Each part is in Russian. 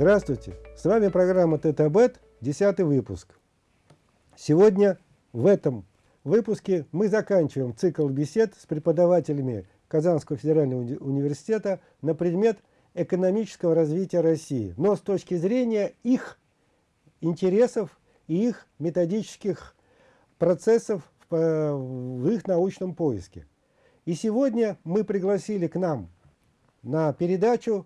Здравствуйте! С вами программа Тетабет, 10 выпуск. Сегодня в этом выпуске мы заканчиваем цикл бесед с преподавателями Казанского федерального уни университета на предмет экономического развития России, но с точки зрения их интересов и их методических процессов в, в их научном поиске. И сегодня мы пригласили к нам на передачу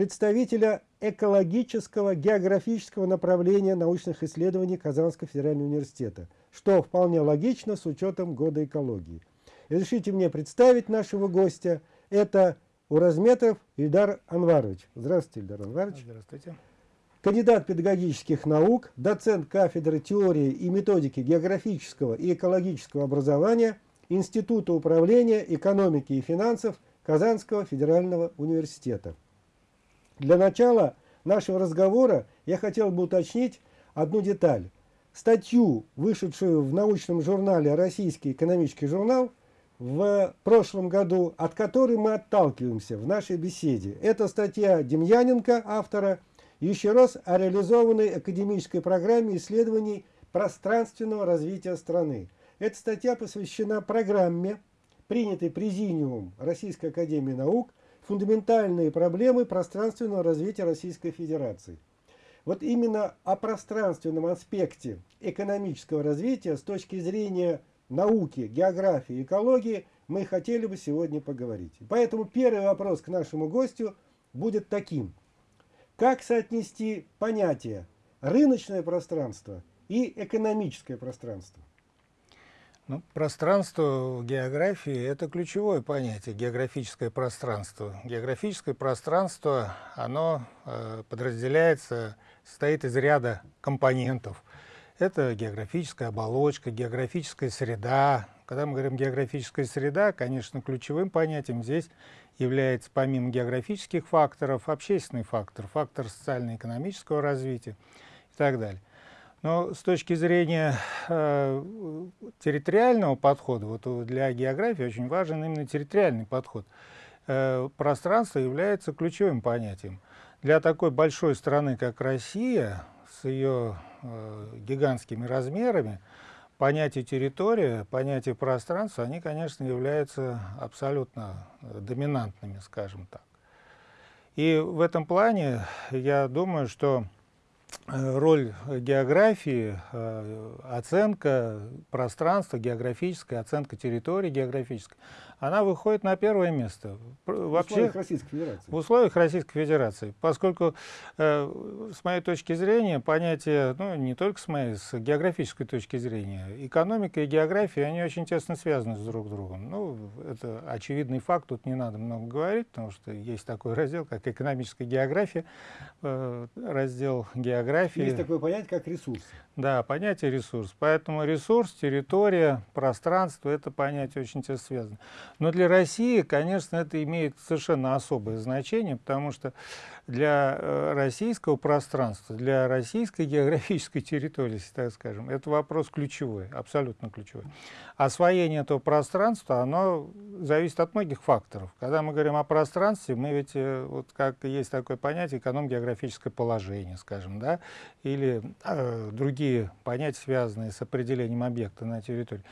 представителя экологического географического направления научных исследований Казанского федерального университета, что вполне логично с учетом года экологии. Разрешите мне представить нашего гостя. Это Уразметов Ильдар Анварович. Здравствуйте, Ильдар Анварович. Здравствуйте. Кандидат педагогических наук, доцент кафедры теории и методики географического и экологического образования Института управления экономики и финансов Казанского федерального университета. Для начала нашего разговора я хотел бы уточнить одну деталь. Статью, вышедшую в научном журнале «Российский экономический журнал», в прошлом году, от которой мы отталкиваемся в нашей беседе. Это статья Демьяненко, автора, еще раз о реализованной академической программе исследований пространственного развития страны. Эта статья посвящена программе, принятой Президиумом Российской Академии Наук фундаментальные проблемы пространственного развития Российской Федерации. Вот именно о пространственном аспекте экономического развития с точки зрения науки, географии, экологии мы хотели бы сегодня поговорить. Поэтому первый вопрос к нашему гостю будет таким. Как соотнести понятия рыночное пространство и экономическое пространство? Ну, пространство в географии – это ключевое понятие, географическое пространство. Географическое пространство, оно э, подразделяется, состоит из ряда компонентов. Это географическая оболочка, географическая среда. Когда мы говорим географическая среда, конечно, ключевым понятием здесь является помимо географических факторов, общественный фактор, фактор социально-экономического развития и так далее. Но с точки зрения э, территориального подхода, вот для географии очень важен именно территориальный подход. Э, пространство является ключевым понятием. Для такой большой страны, как Россия, с ее э, гигантскими размерами, понятие территория, понятие пространства, они, конечно, являются абсолютно доминантными, скажем так. И в этом плане я думаю, что Э, роль географии, э, оценка пространства географическая, оценка территории географической, она выходит на первое место. Вообще, в условиях Российской Федерации. В условиях Российской Федерации. Поскольку, э, с моей точки зрения, понятие, ну не только с моей, с географической точки зрения, экономика и география, они очень тесно связаны с друг другом. Ну, это очевидный факт, тут не надо много говорить, потому что есть такой раздел, как экономическая география, э, раздел географии. Есть такое понятие, как ресурс. Да, понятие ресурс. Поэтому ресурс, территория, пространство, это понятие очень тесно связано. Но для России, конечно, это имеет совершенно особое значение, потому что для э, российского пространства, для российской географической территории, так скажем, это вопрос ключевой, абсолютно ключевой. Освоение этого пространства, оно зависит от многих факторов. Когда мы говорим о пространстве, мы ведь, э, вот как есть такое понятие, эконом-географическое положение, скажем, да, или э, другие понятия, связанные с определением объекта на территории.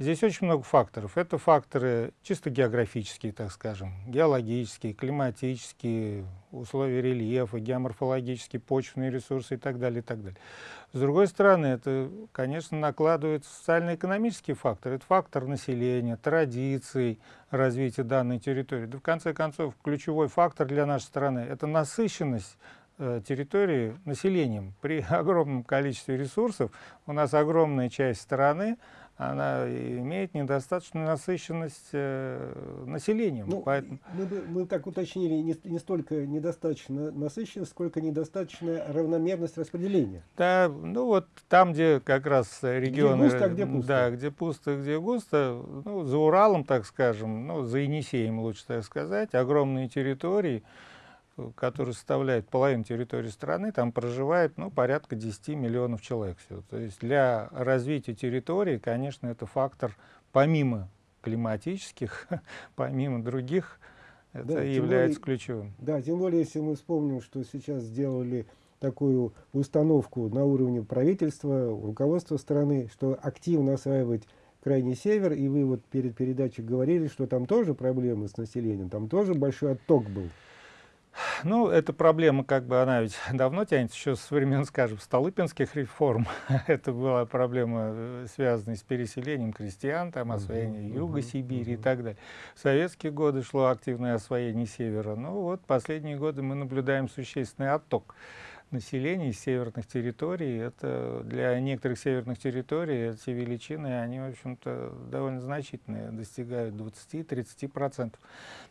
Здесь очень много факторов. Это факторы чисто географические, так скажем, геологические, климатические, условия рельефа, геоморфологические, почвенные ресурсы и так далее, и так далее. С другой стороны, это, конечно, накладывает социально-экономический фактор. Это фактор населения, традиций, развития данной территории. Да, в конце концов, ключевой фактор для нашей страны – это насыщенность э, территории населением. При огромном количестве ресурсов у нас огромная часть страны она имеет недостаточную насыщенность э, населением. Ну, поэтому... мы, бы, мы так уточнили, не, не столько недостаточно насыщенность, сколько недостаточная равномерность распределения. Да, ну вот там, где как раз регионы... Где густо, а где пусто. Да, где пусто, где густо. Ну, за Уралом, так скажем, ну, за Енисеем, лучше так сказать, огромные территории, который составляет половину территории страны, там проживает ну, порядка 10 миллионов человек. Всего. То есть для развития территории, конечно, это фактор помимо климатических, помимо других Это да, является более, ключевым. Да, тем более, если мы вспомним, что сейчас сделали такую установку на уровне правительства, руководства страны, что активно осваивать крайний север, и вы вот перед передачей говорили, что там тоже проблемы с населением, там тоже большой отток был. Ну, эта проблема, как бы, она ведь давно тянется, еще со времен, скажем, Столыпинских реформ. Это была проблема, э, связанная с переселением крестьян, там, освоение юга Сибири и так далее. В советские годы шло активное освоение севера. Ну, вот последние годы мы наблюдаем существенный отток населения из северных территорий. Это для некоторых северных территорий эти величины, они, в общем-то, довольно значительные, достигают 20-30%.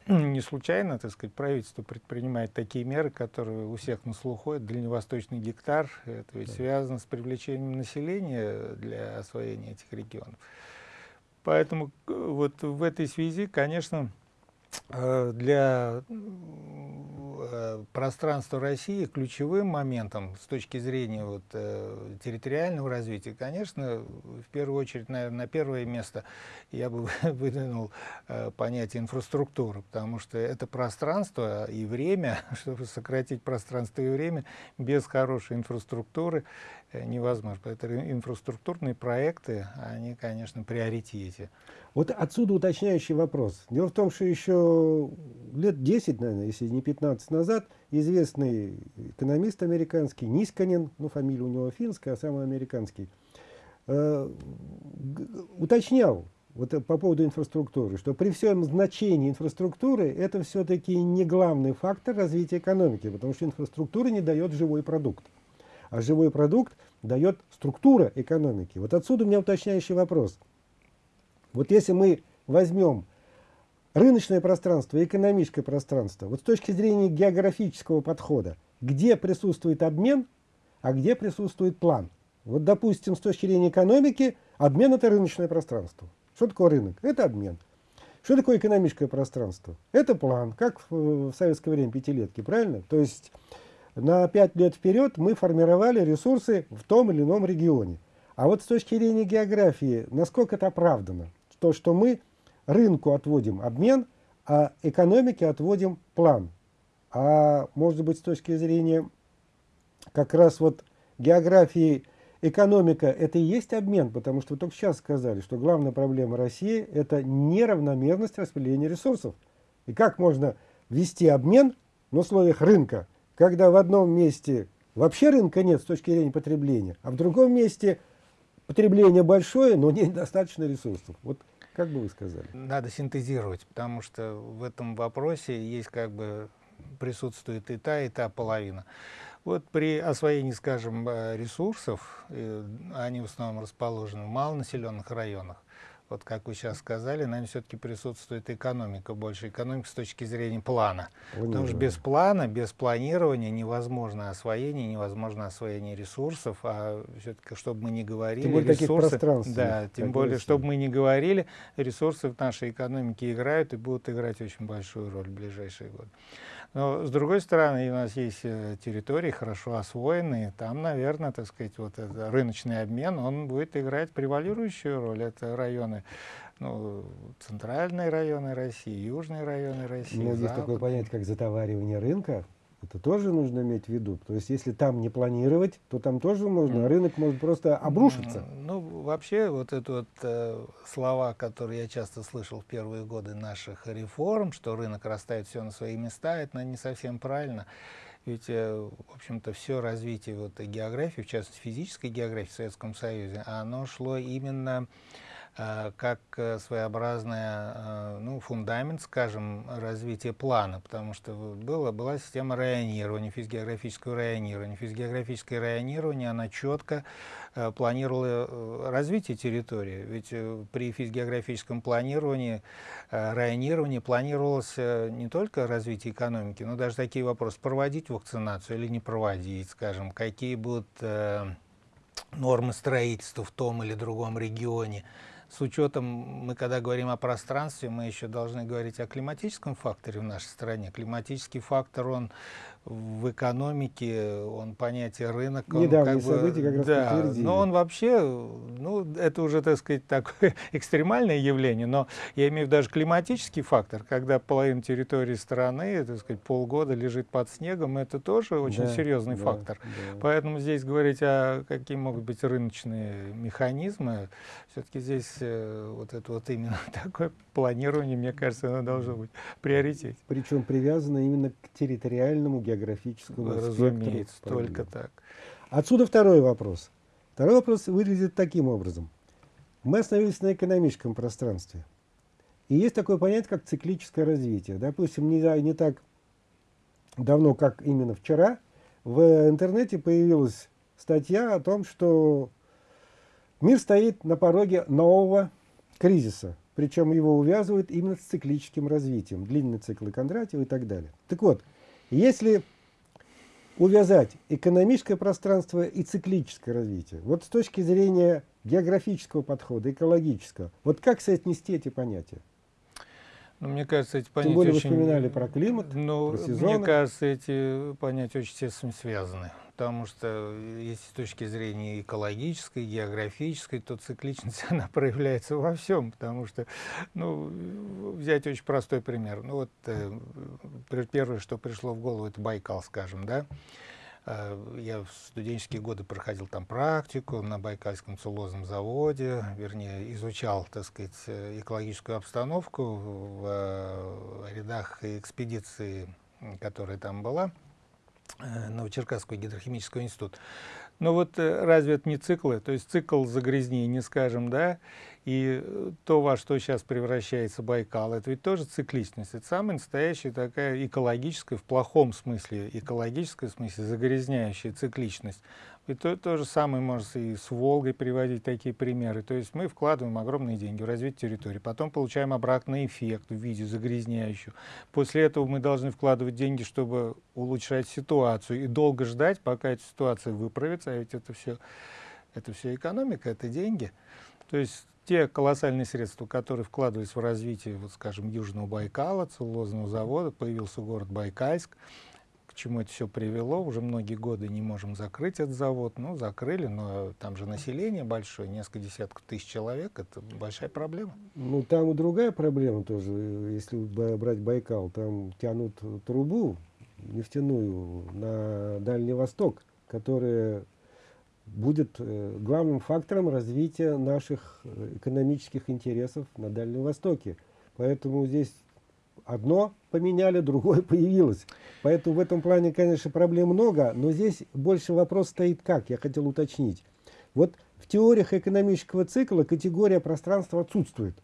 Не случайно, так сказать, правительство предпринимает такие меры, которые у всех на слуху. Это дальневосточный гектар, это ведь связано с привлечением населения для освоения этих регионов. Поэтому э, вот в этой связи, конечно, для э, пространства России ключевым моментом с точки зрения вот, э, территориального развития, конечно, в первую очередь, наверное, на первое место я бы выдвинул понятие инфраструктуры, потому что это пространство и время, чтобы сократить пространство и время, без хорошей инфраструктуры невозможно. Поэтому инфраструктурные проекты, они, конечно, приоритете. Вот отсюда уточняющий вопрос. Дело в том, что еще лет 10, наверное, если не 15 назад, известный экономист американский, Нисканин, ну фамилия у него финская, а самый американский, э, уточнял вот по поводу инфраструктуры, что при всем значении инфраструктуры это все-таки не главный фактор развития экономики, потому что инфраструктура не дает живой продукт. А живой продукт дает структура экономики. Вот отсюда у меня уточняющий вопрос – вот если мы возьмем рыночное пространство и экономическое пространство, вот с точки зрения географического подхода, где присутствует обмен, а где присутствует план. Вот, допустим, с точки зрения экономики, обмен – это рыночное пространство. Что такое рынок? Это обмен. Что такое экономическое пространство? Это план, как в, в советское время пятилетки, правильно? То есть на пять лет вперед мы формировали ресурсы в том или ином регионе. А вот с точки зрения географии, насколько это оправдано? то, что мы рынку отводим обмен, а экономике отводим план. А может быть с точки зрения как раз вот географии экономика это и есть обмен, потому что вы только сейчас сказали, что главная проблема России это неравномерность распределения ресурсов. И как можно вести обмен в условиях рынка, когда в одном месте вообще рынка нет с точки зрения потребления, а в другом месте потребление большое, но недостаточно ресурсов. Вот как бы вы сказали? Надо синтезировать, потому что в этом вопросе есть как бы присутствует и та, и та половина. Вот при освоении, скажем, э, ресурсов, э, они в основном расположены в малонаселенных районах, вот как вы сейчас сказали, наверное, все-таки присутствует экономика больше, экономика с точки зрения плана. Вы Потому что без плана, без планирования невозможно освоение, невозможно освоение ресурсов, а все-таки, чтобы мы не говорили, тем более ресурсы, да, тем более, чтобы мы не говорили, ресурсы в нашей экономике играют и будут играть очень большую роль в ближайшие годы. Но, с другой стороны, у нас есть э, территории хорошо освоенные, там, наверное, так сказать, вот этот рыночный обмен, он будет играть превалирующую роль. Это районы, ну, центральные районы России, южные районы России. Ну, есть такое понятие, как затоваривание рынка. Это тоже нужно иметь в виду. То есть, если там не планировать, то там тоже можно, а рынок может просто обрушиться. Ну, вообще, вот это вот э, слова, которые я часто слышал в первые годы наших реформ, что рынок расставит все на свои места, это не совсем правильно. Ведь, э, в общем-то, все развитие вот, географии, в частности, физической географии в Советском Союзе, оно шло именно Э, как э, своеобразная, э, ну, фундамент, скажем, развития плана, потому что было, была система районирования, физгеографического районирования. Физгеографическое районирование, она четко планировала развитие территории, ведь при физгеографическом планировании, районировании планировалось не только развитие экономики, но даже такие вопросы, проводить вакцинацию или не проводить, скажем, какие будут нормы строительства в том или другом регионе, с учетом, мы когда говорим о пространстве, мы еще должны говорить о климатическом факторе в нашей стране. Климатический фактор, он в экономике он понятие рынок. Недавние как события как раз да, подтвердили. Но он вообще, ну, это уже, так сказать, такое экстремальное явление, но я имею в виду даже климатический фактор, когда половина территории страны, так сказать, полгода лежит под снегом, это тоже очень да, серьезный да, фактор. Да. Поэтому здесь говорить о какие могут быть рыночные механизмы, все-таки здесь э, вот это вот именно такое планирование, мне кажется, оно должно быть приоритет. Причем привязано именно к территориальному географическому Разумеется, только так. Отсюда второй вопрос. Второй вопрос выглядит таким образом. Мы остановились на экономическом пространстве. И есть такое понятие, как циклическое развитие. Допустим, не, не так давно, как именно вчера, в интернете появилась статья о том, что мир стоит на пороге нового кризиса. Причем его увязывают именно с циклическим развитием. Длинный цикл Кондратьева и так далее. Так вот, если увязать экономическое пространство и циклическое развитие, вот с точки зрения географического подхода, экологического, вот как соотнести эти понятия? Ну, мне кажется, эти понятия Тем более очень... вы вспоминали про климат, ну, про сезоны. Мне кажется, эти понятия очень тесно связаны потому что если с точки зрения экологической, географической, то цикличность она проявляется во всем, потому что, ну, взять очень простой пример. Ну вот э, первое, что пришло в голову, это Байкал, скажем, да. Э, я в студенческие годы проходил там практику на Байкальском целлозном заводе, вернее, изучал, так сказать, экологическую обстановку в э, рядах экспедиции, которая там была. Э, Новочеркасского гидрохимического института. Но вот э, разве это не циклы? То есть цикл загрязнения, скажем, да, и э, то, во что сейчас превращается Байкал, это ведь тоже цикличность. Это самая настоящая такая экологическая, в плохом смысле, экологическая в смысле загрязняющая цикличность. И то, то же самое можно и с Волгой приводить такие примеры. То есть мы вкладываем огромные деньги в развитие территории, потом получаем обратный эффект в виде загрязняющего. После этого мы должны вкладывать деньги, чтобы улучшать ситуацию и долго ждать, пока эта ситуация выправится, а ведь это все, это все экономика, это деньги. То есть те колоссальные средства, которые вкладывались в развитие, вот, скажем, Южного Байкала, целлулозного завода, появился город Байкальск, к чему это все привело. Уже многие годы не можем закрыть этот завод. Ну, закрыли, но там же население большое, несколько десятков тысяч человек. Это большая проблема. Ну, там и другая проблема тоже. Если брать Байкал, там тянут трубу нефтяную на Дальний Восток, которая будет э, главным фактором развития наших э, экономических интересов на Дальнем Востоке. Поэтому здесь одно поменяли, другое появилось. Поэтому в этом плане, конечно, проблем много, но здесь больше вопрос стоит как, я хотел уточнить. Вот в теориях экономического цикла категория пространства отсутствует.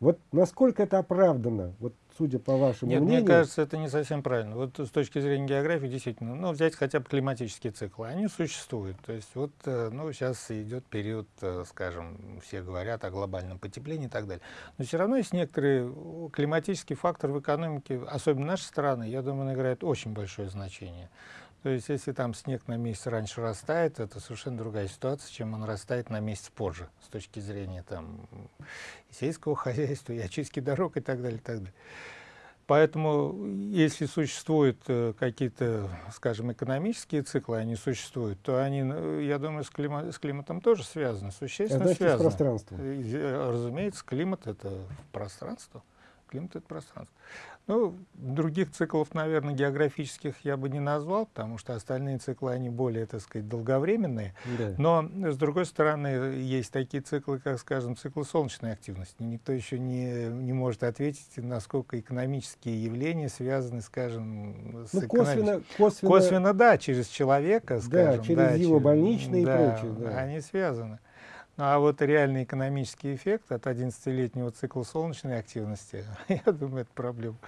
Вот насколько это оправдано? Вот судя по вашему Нет, мнению. мне кажется, это не совсем правильно. Вот с точки зрения географии, действительно, ну, взять хотя бы климатические циклы, они существуют. То есть вот, э, ну, сейчас идет период, э, скажем, все говорят о глобальном потеплении и так далее. Но все равно есть некоторые климатический фактор в экономике, особенно нашей страны, я думаю, он играет очень большое значение. То есть, если там снег на месяц раньше растает, это совершенно другая ситуация, чем он растает на месяц позже, с точки зрения там, сельского хозяйства, и очистки дорог и так далее. И так далее. Поэтому, если существуют э, какие-то, скажем, экономические циклы, они существуют, то они, э, я думаю, с, клима с климатом тоже связаны, существенно это связаны. С пространством. Э, разумеется, климат — это пространство. Климат — это пространство. Ну, других циклов, наверное, географических я бы не назвал, потому что остальные циклы, они более, так сказать, долговременные. Да. Но, с другой стороны, есть такие циклы, как, скажем, циклы солнечной активности. Никто еще не, не может ответить, насколько экономические явления связаны, скажем, с ну, косвенно, косвенно, косвенно, да, через человека, скажем. Да, через да, его через, больничные да, и прочее. Да. Они связаны. А вот реальный экономический эффект от 11-летнего цикла солнечной активности, я думаю, это проблема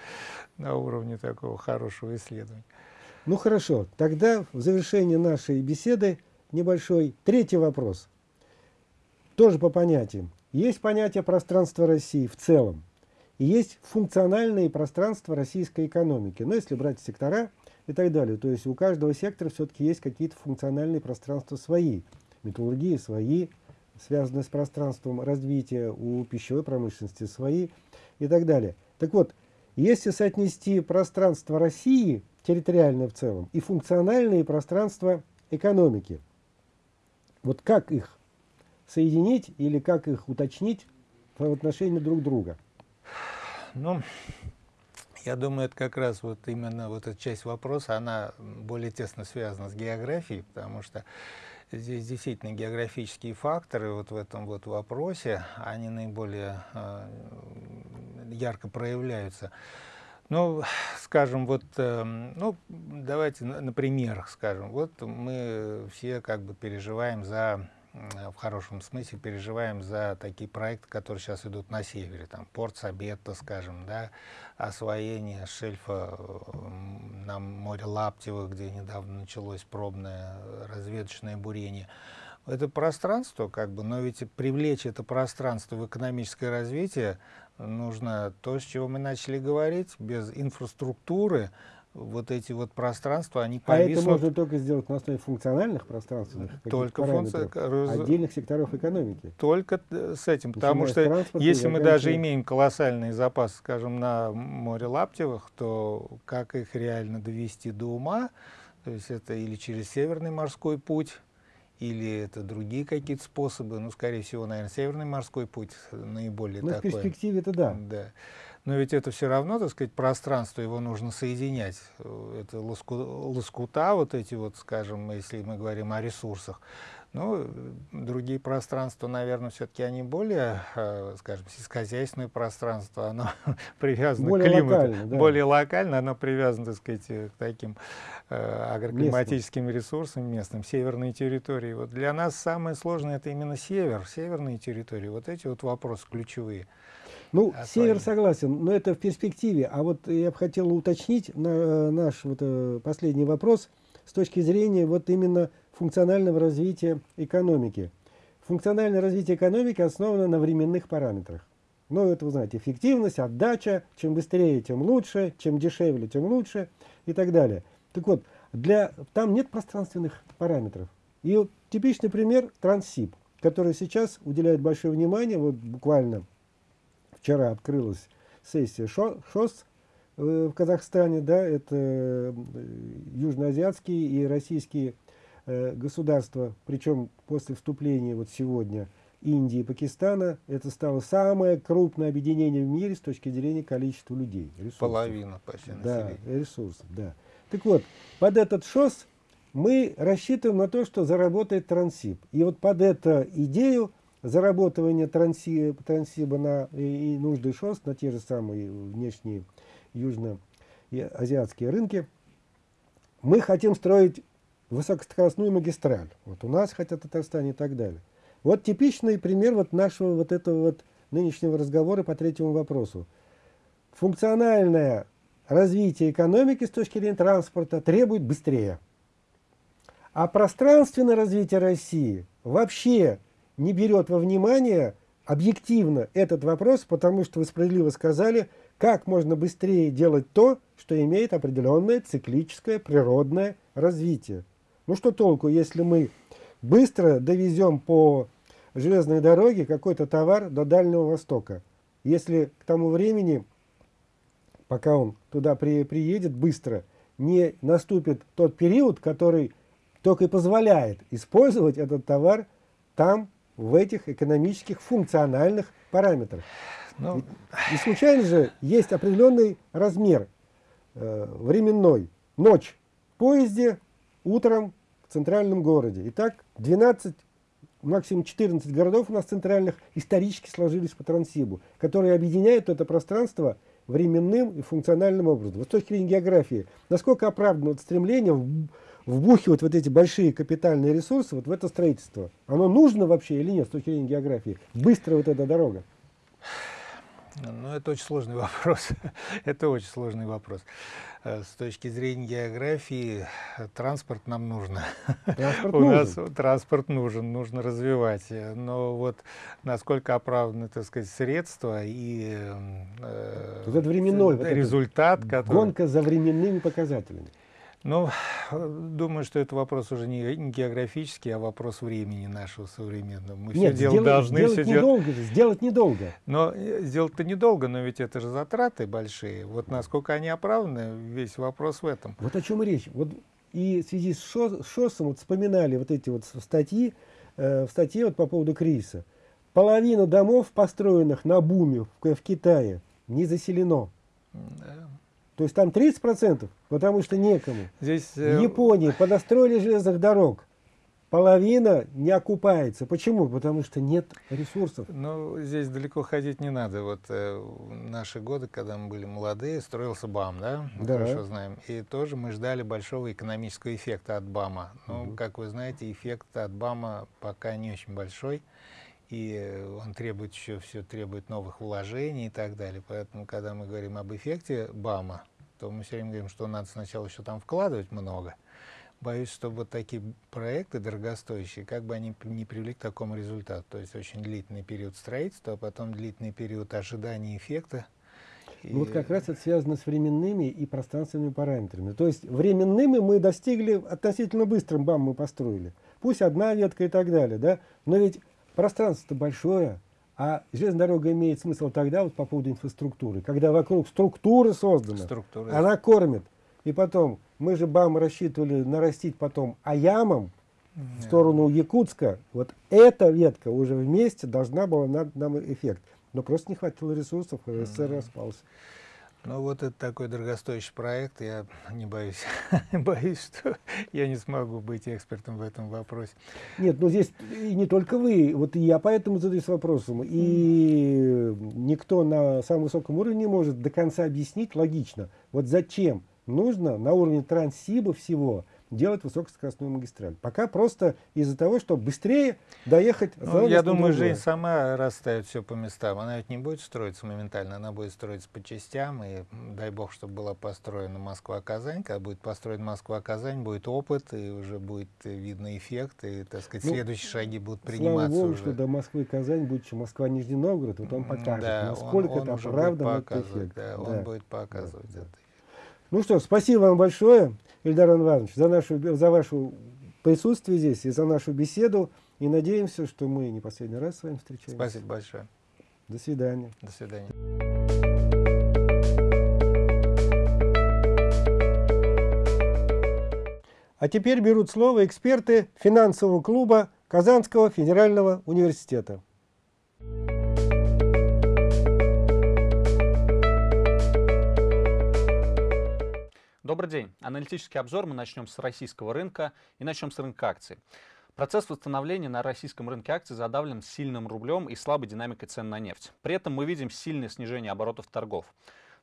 на уровне такого хорошего исследования. Ну хорошо, тогда в завершении нашей беседы небольшой третий вопрос. Тоже по понятиям. Есть понятие пространства России в целом. И есть функциональные пространства российской экономики. Но если брать сектора и так далее, то есть у каждого сектора все-таки есть какие-то функциональные пространства свои. Металлургии свои, связанные с пространством развития у пищевой промышленности свои и так далее. Так вот, если соотнести пространство России территориальное в целом, и функциональные пространства экономики. Вот как их соединить или как их уточнить в отношении друг друга? Ну, я думаю, это как раз вот именно вот эта часть вопроса, она более тесно связана с географией, потому что здесь действительно географические факторы вот в этом вот вопросе, они наиболее э, ярко проявляются. Ну, скажем, вот, э, ну, давайте на, на примерах скажем. Вот мы все как бы переживаем за в хорошем смысле переживаем за такие проекты, которые сейчас идут на севере, там порт Сабетта, скажем, да, освоение шельфа на море Лаптева, где недавно началось пробное разведочное бурение. Это пространство, как бы, но ведь привлечь это пространство в экономическое развитие нужно то, с чего мы начали говорить, без инфраструктуры, вот эти вот пространства, они повиснут... А это можно только сделать на основе функциональных пространственных только функци... отдельных секторов экономики. Только с этим, потому что если мы даже имеем колоссальный запас, скажем, на море Лаптевых, то как их реально довести до ума, то есть это или через Северный морской путь, или это другие какие-то способы, ну, скорее всего, наверное, Северный морской путь наиболее ну, такой. в перспективе это да. да. Но ведь это все равно, так сказать, пространство, его нужно соединять. Это лоску, лоскута, вот эти вот, скажем, если мы говорим о ресурсах. Ну, другие пространства, наверное, все-таки они более, э, скажем, сельскохозяйственное пространство, оно привязано более к климату. Локально, да. Более локально, оно привязано, так сказать, к таким э, агроклиматическим местным. ресурсам местным, северные территории. Вот для нас самое сложное это именно север, северные территории. Вот эти вот вопросы ключевые. Ну, а север согласен, но это в перспективе. А вот я бы хотел уточнить на, наш вот, э, последний вопрос с точки зрения вот именно функционального развития экономики. Функциональное развитие экономики основано на временных параметрах. Ну, это вы знаете, эффективность, отдача, чем быстрее, тем лучше, чем дешевле, тем лучше и так далее. Так вот, для, там нет пространственных параметров. И вот типичный пример Транссиб, который сейчас уделяет большое внимание, вот буквально вчера открылась сессия ШОС э, в Казахстане, да, это э, южноазиатские и российские э, государства, причем после вступления вот сегодня Индии и Пакистана, это стало самое крупное объединение в мире с точки зрения количества людей. Ресурсов. Половина почти Да, ресурсов, да. Так вот, под этот ШОС мы рассчитываем на то, что заработает Трансип. И вот под эту идею заработывание транси, трансиба на и, и нужды ШОС на те же самые внешние южно-азиатские рынки, мы хотим строить высокоскоростную магистраль. Вот у нас хотят в Татарстане и так далее. Вот типичный пример вот нашего вот этого вот нынешнего разговора по третьему вопросу. Функциональное развитие экономики с точки зрения транспорта требует быстрее. А пространственное развитие России вообще не берет во внимание объективно этот вопрос, потому что вы справедливо сказали, как можно быстрее делать то, что имеет определенное циклическое природное развитие. Ну что толку, если мы быстро довезем по железной дороге какой-то товар до Дальнего Востока, если к тому времени, пока он туда при, приедет быстро, не наступит тот период, который только и позволяет использовать этот товар там, в этих экономических функциональных параметрах. Ну... И, случайно же есть определенный размер э, временной. Ночь в поезде, утром в центральном городе. Итак, 12, максимум 14 городов у нас центральных исторически сложились по Транссибу, которые объединяют это пространство временным и функциональным образом. Вот с точки зрения географии, насколько оправдано вот стремление вбухивать вот эти большие капитальные ресурсы вот в это строительство. Оно нужно вообще или нет с точки зрения географии? Быстро вот эта дорога. Ну, это очень сложный вопрос. это очень сложный вопрос. Э, с точки зрения географии, транспорт нам нужно. Транспорт У нужен. нас транспорт нужен, нужно развивать. Но вот насколько оправданы, так сказать, средства и э, вот это временной, результат, вот который... гонка за временными показателями. Ну, думаю, что это вопрос уже не географический, а вопрос времени нашего современного. Мы Нет, все делать должны. Сделать все недолго дел... же, сделать недолго. Но э, сделать-то недолго, но ведь это же затраты большие. Вот насколько они оправданы, весь вопрос в этом. Вот о чем речь. Вот и в связи с ШОСом вот вспоминали вот эти вот статьи, э, в статье вот по поводу кризиса. Половина домов, построенных на буме в, в Китае, не заселено. Да. То есть там 30%, потому что некому. Здесь, э, в Японии понастроили железных дорог. Половина не окупается. Почему? Потому что нет ресурсов. Ну, здесь далеко ходить не надо. Вот э, наши годы, когда мы были молодые, строился БАМ, да? Мы да. хорошо знаем. И тоже мы ждали большого экономического эффекта от БАМа. Но, угу. как вы знаете, эффект от БАМа пока не очень большой и он требует еще все требует новых вложений и так далее. Поэтому, когда мы говорим об эффекте БАМа, то мы все время говорим, что надо сначала еще там вкладывать много. Боюсь, что вот такие проекты дорогостоящие, как бы они не привели к такому результату. То есть очень длительный период строительства, а потом длительный период ожидания эффекта. И... Ну, вот как раз это связано с временными и пространственными параметрами. То есть временными мы достигли относительно быстрым БАМ мы построили. Пусть одна ветка и так далее, да? Но ведь Пространство-то большое, а железная дорога имеет смысл тогда, вот по поводу инфраструктуры, когда вокруг структуры создана, Структура. она кормит. И потом, мы же БАМ рассчитывали нарастить потом Аямом в сторону Якутска. Вот эта ветка уже вместе должна была нам эффект. Но просто не хватило ресурсов, СССР распался. Ну вот это такой дорогостоящий проект, я не боюсь, боюсь, что я не смогу быть экспертом в этом вопросе. Нет, ну здесь и не только вы, вот я поэтому задаюсь вопросом, и никто на самом высоком уровне не может до конца объяснить логично, вот зачем нужно на уровне Транссиба всего делать высокоскоростную магистраль. Пока просто из-за того, чтобы быстрее доехать ну, Я думаю, жизнь сама расставит все по местам. Она ведь не будет строиться моментально, она будет строиться по частям. И дай бог, чтобы была построена Москва-Казань. Когда будет построена Москва-Казань, будет опыт, и уже будет видно эффект, и, так сказать, ну, следующие шаги будут приниматься слава богу, уже. что до Москвы-Казань будет еще Москва-Нижний Новгород, вот он покажет, да, насколько он, он это оправдан этот эффект. Да, да, он будет показывать да. это. Ну что, спасибо вам большое. Ильдар Иванович, за, нашу, за ваше присутствие здесь и за нашу беседу. И надеемся, что мы не последний раз с вами встречаемся. Спасибо большое. До свидания. До свидания. А теперь берут слово эксперты финансового клуба Казанского федерального университета. Добрый день. Аналитический обзор мы начнем с российского рынка и начнем с рынка акций. Процесс восстановления на российском рынке акций задавлен сильным рублем и слабой динамикой цен на нефть. При этом мы видим сильное снижение оборотов торгов.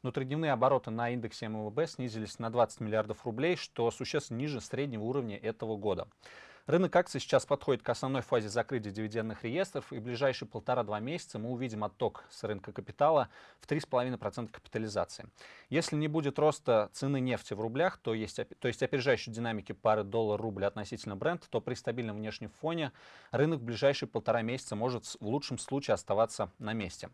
Внутридневные обороты на индексе МВБ снизились на 20 миллиардов рублей, что существенно ниже среднего уровня этого года. Рынок акций сейчас подходит к основной фазе закрытия дивидендных реестров, и в ближайшие полтора-два месяца мы увидим отток с рынка капитала в 3,5% капитализации. Если не будет роста цены нефти в рублях, то есть, то есть опережающей динамики пары доллар-рубль относительно бренд, то при стабильном внешнем фоне рынок в ближайшие полтора месяца может в лучшем случае оставаться на месте.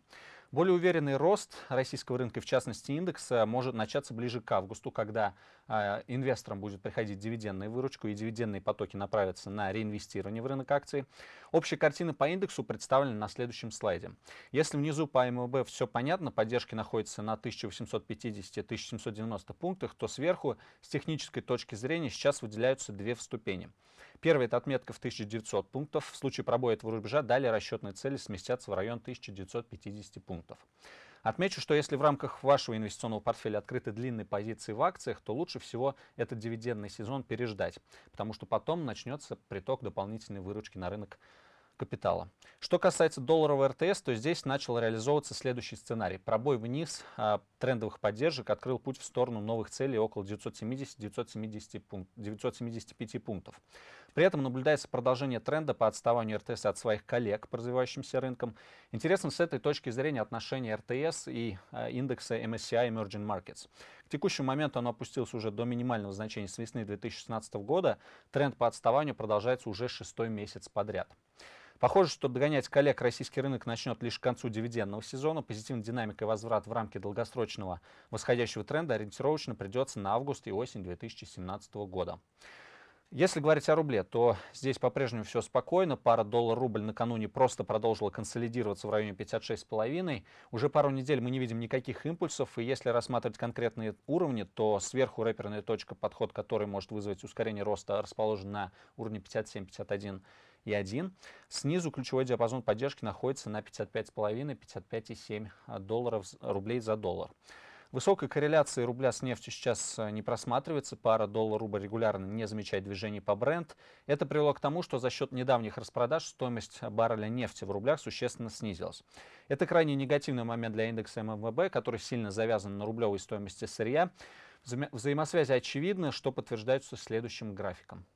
Более уверенный рост российского рынка, в частности индекса, может начаться ближе к августу, когда э, инвесторам будет приходить дивидендная выручка и дивидендные потоки направятся на реинвестирование в рынок акций. Общая картина по индексу представлена на следующем слайде. Если внизу по МВБ все понятно, поддержки находятся на 1850-1790 пунктах, то сверху с технической точки зрения сейчас выделяются две ступени. Первая – это отметка в 1900 пунктов. В случае пробоя этого рубежа далее расчетные цели сместятся в район 1950 пунктов. Отмечу, что если в рамках вашего инвестиционного портфеля открыты длинные позиции в акциях, то лучше всего этот дивидендный сезон переждать, потому что потом начнется приток дополнительной выручки на рынок капитала. Что касается долларового РТС, то здесь начал реализовываться следующий сценарий. Пробой вниз а, трендовых поддержек открыл путь в сторону новых целей около 970-970 пункт, 975 пунктов. При этом наблюдается продолжение тренда по отставанию РТС от своих коллег по развивающимся рынкам. Интересно с этой точки зрения отношения РТС и а, индекса MSCI Emerging Markets. К текущему моменту оно опустилось уже до минимального значения с весны 2016 года. Тренд по отставанию продолжается уже шестой месяц подряд. Похоже, что догонять коллег российский рынок начнет лишь к концу дивидендного сезона. Позитивная динамика и возврат в рамки долгосрочного восходящего тренда ориентировочно придется на август и осень 2017 года. Если говорить о рубле, то здесь по-прежнему все спокойно. Пара доллар-рубль накануне просто продолжила консолидироваться в районе 56,5. Уже пару недель мы не видим никаких импульсов. И если рассматривать конкретные уровни, то сверху рэперная точка, подход который может вызвать ускорение роста, расположен на уровне 57, 51 и 1. Снизу ключевой диапазон поддержки находится на 55,5-55,7 долларов рублей за доллар. Высокой корреляции рубля с нефтью сейчас э, не просматривается. Пара доллар-рубль регулярно не замечает движений по бренд. Это привело к тому, что за счет недавних распродаж стоимость барреля нефти в рублях существенно снизилась. Это крайне негативный момент для индекса ММВБ, который сильно завязан на рублевой стоимости сырья. Вза взаимосвязи очевидны, что подтверждается следующим графиком.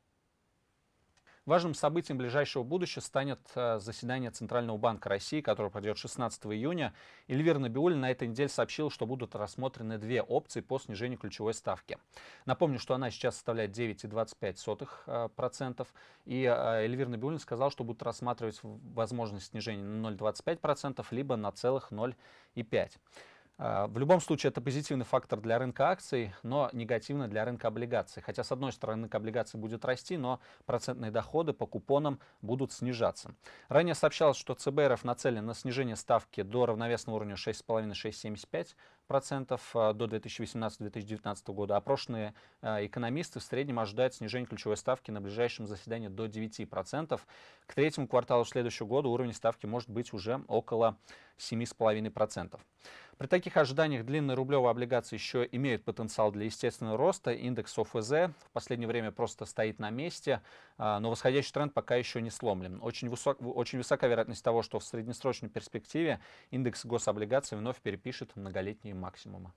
Важным событием ближайшего будущего станет э, заседание Центрального банка России, которое пройдет 16 июня. Эльвира Набиулина на этой неделе сообщила, что будут рассмотрены две опции по снижению ключевой ставки. Напомню, что она сейчас составляет 9,25%. И э, э, Эльвира Набиулина сказала, что будут рассматривать возможность снижения на 0,25%, либо на целых 0,5%. А, в любом случае это позитивный фактор для рынка акций, но негативный для рынка облигаций. Хотя с одной стороны рынок облигаций будет расти, но процентные доходы по купонам будут снижаться. Ранее сообщалось, что ЦБ РФ нацелен на снижение ставки до равновесного уровня 6,5-6,75 процентов а, до 2018-2019 года. Опрошенные а, экономисты в среднем ожидают снижения ключевой ставки на ближайшем заседании до 9 процентов. К третьему кварталу следующего года уровень ставки может быть уже около 7,5 процентов. При таких ожиданиях длинные рублевые облигации еще имеют потенциал для естественного роста. Индекс ОФЗ в последнее время просто стоит на месте, а, но восходящий тренд пока еще не сломлен. Очень, высок, очень высока вероятность того, что в среднесрочной перспективе индекс гособлигаций вновь перепишет многолетние максимумы.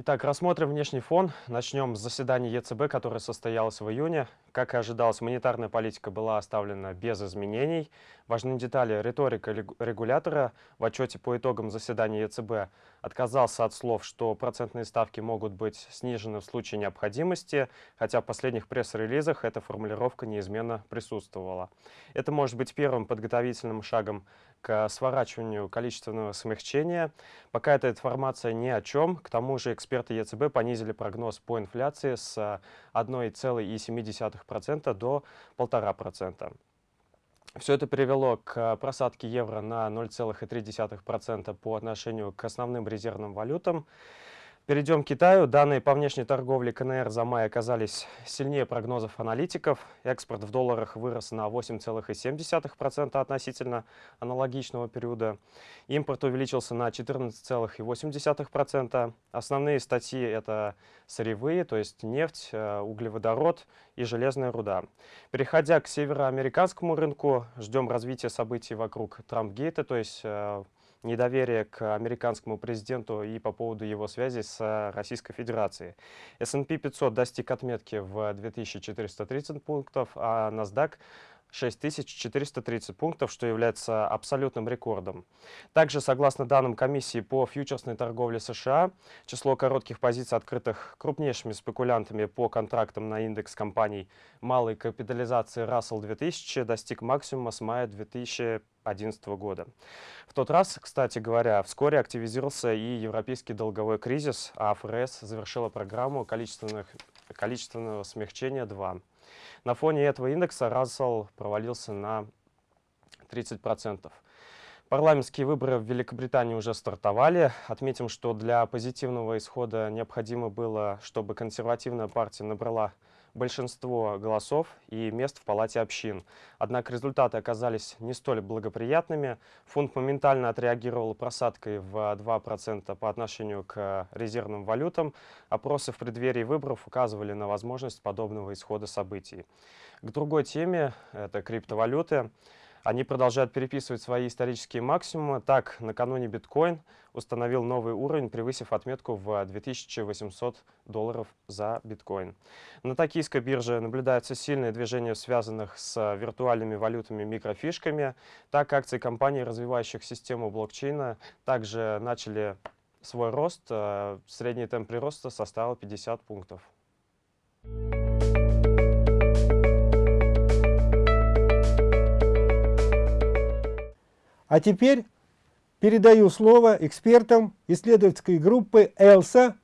Итак, рассмотрим внешний фон. Начнем с заседания ЕЦБ, которое состоялось в июне. Как и ожидалось, монетарная политика была оставлена без изменений. Важные детали. Риторика регулятора в отчете по итогам заседания ЕЦБ отказался от слов, что процентные ставки могут быть снижены в случае необходимости, хотя в последних пресс-релизах эта формулировка неизменно присутствовала. Это может быть первым подготовительным шагом к сворачиванию количественного смягчения. Пока эта информация ни о чем. К тому же эксперты ЕЦБ понизили прогноз по инфляции с 1,7% до 1,5%. Все это привело к просадке евро на 0,3% по отношению к основным резервным валютам. Перейдем к Китаю. Данные по внешней торговле КНР за май оказались сильнее прогнозов аналитиков. Экспорт в долларах вырос на 8,7% относительно аналогичного периода. Импорт увеличился на 14,8%. Основные статьи – это сырьевые, то есть нефть, э, углеводород и железная руда. Переходя к североамериканскому рынку, ждем развития событий вокруг Трампгейта, то есть э, недоверие к американскому президенту и по поводу его связи с Российской Федерацией. S&P 500 достиг отметки в 2430 пунктов, а NASDAQ 6430 пунктов, что является абсолютным рекордом. Также, согласно данным комиссии по фьючерсной торговле США, число коротких позиций, открытых крупнейшими спекулянтами по контрактам на индекс компаний малой капитализации Russell 2000 достиг максимума с мая 2011 года. В тот раз, кстати говоря, вскоре активизировался и европейский долговой кризис, а ФРС завершила программу количественных, количественного смягчения 2. На фоне этого индекса Russell провалился на 30%. Парламентские выборы в Великобритании уже стартовали. Отметим, что для позитивного исхода необходимо было, чтобы консервативная партия набрала большинство голосов и мест в Палате общин. Однако результаты оказались не столь благоприятными. Фунт моментально отреагировал просадкой в 2% по отношению к резервным валютам. Опросы в преддверии выборов указывали на возможность подобного исхода событий. К другой теме, это криптовалюты. Они продолжают переписывать свои исторические максимумы. Так, накануне биткоин установил новый уровень, превысив отметку в 2800 долларов за биткоин. На токийской бирже наблюдается сильное движение, связанных с виртуальными валютами микрофишками. Так, акции компаний, развивающих систему блокчейна, также начали свой рост. Э, средний темп прироста составил 50 пунктов. А теперь передаю слово экспертам исследовательской группы «ЭЛСА»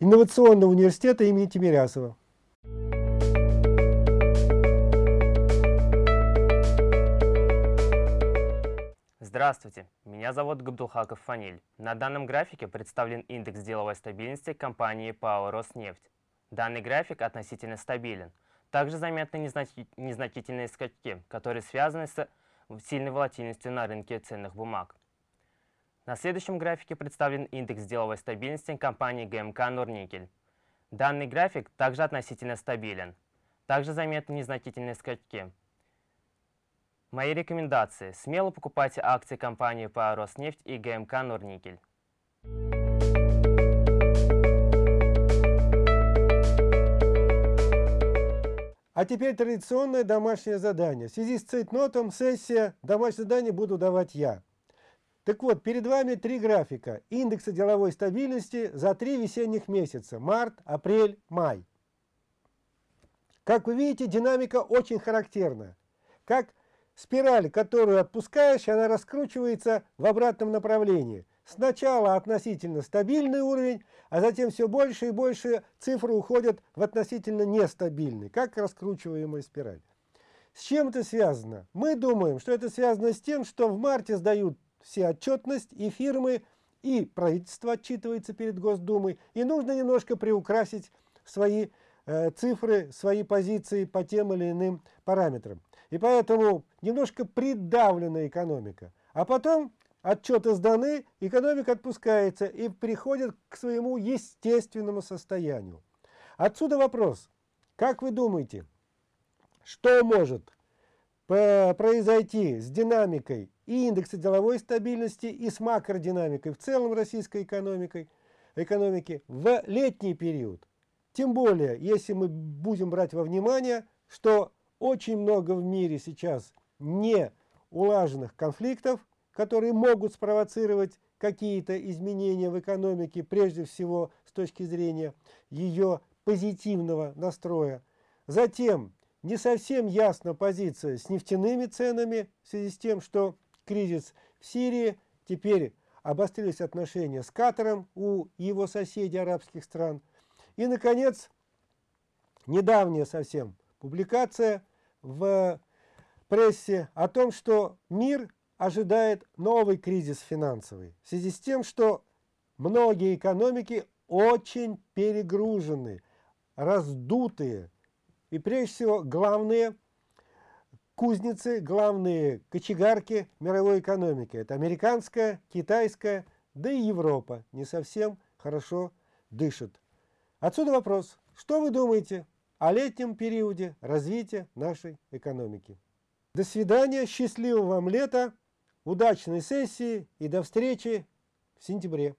Инновационного университета имени Тимирясова. Здравствуйте, меня зовут Габдулхаков Фаниль. На данном графике представлен индекс деловой стабильности компании ПАО «Роснефть». Данный график относительно стабилен. Также заметны незначительные скачки, которые связаны с сильной волатильностью на рынке ценных бумаг. На следующем графике представлен индекс деловой стабильности компании ГМК «Норникель». Данный график также относительно стабилен. Также заметны незначительные скачки. Мои рекомендации. Смело покупайте акции компании по Роснефть и ГМК «Норникель». А теперь традиционное домашнее задание. В связи с цейтнотом сессия домашнее задание буду давать я. Так вот, перед вами три графика индекса деловой стабильности за три весенних месяца. Март, апрель, май. Как вы видите, динамика очень характерна. Как спираль, которую отпускаешь, она раскручивается в обратном направлении. Сначала относительно стабильный уровень, а затем все больше и больше цифры уходят в относительно нестабильный, как раскручиваемая спираль. С чем это связано? Мы думаем, что это связано с тем, что в марте сдают все отчетность и фирмы, и правительство отчитывается перед Госдумой, и нужно немножко приукрасить свои э, цифры, свои позиции по тем или иным параметрам. И поэтому немножко придавлена экономика. А потом отчеты сданы, экономика отпускается и приходит к своему естественному состоянию. Отсюда вопрос. Как вы думаете, что может произойти с динамикой и индекса деловой стабильности, и с макродинамикой в целом российской экономикой, экономики в летний период? Тем более, если мы будем брать во внимание, что очень много в мире сейчас не улаженных конфликтов, которые могут спровоцировать какие-то изменения в экономике, прежде всего с точки зрения ее позитивного настроя. Затем не совсем ясна позиция с нефтяными ценами в связи с тем, что кризис в Сирии, теперь обострились отношения с Катаром у его соседей арабских стран. И, наконец, недавняя совсем публикация в прессе о том, что мир ожидает новый кризис финансовый в связи с тем, что многие экономики очень перегружены, раздутые. И прежде всего главные кузницы, главные кочегарки мировой экономики. Это американская, китайская, да и Европа не совсем хорошо дышит. Отсюда вопрос, что вы думаете о летнем периоде развития нашей экономики? До свидания, счастливого вам лета! Удачной сессии и до встречи в сентябре.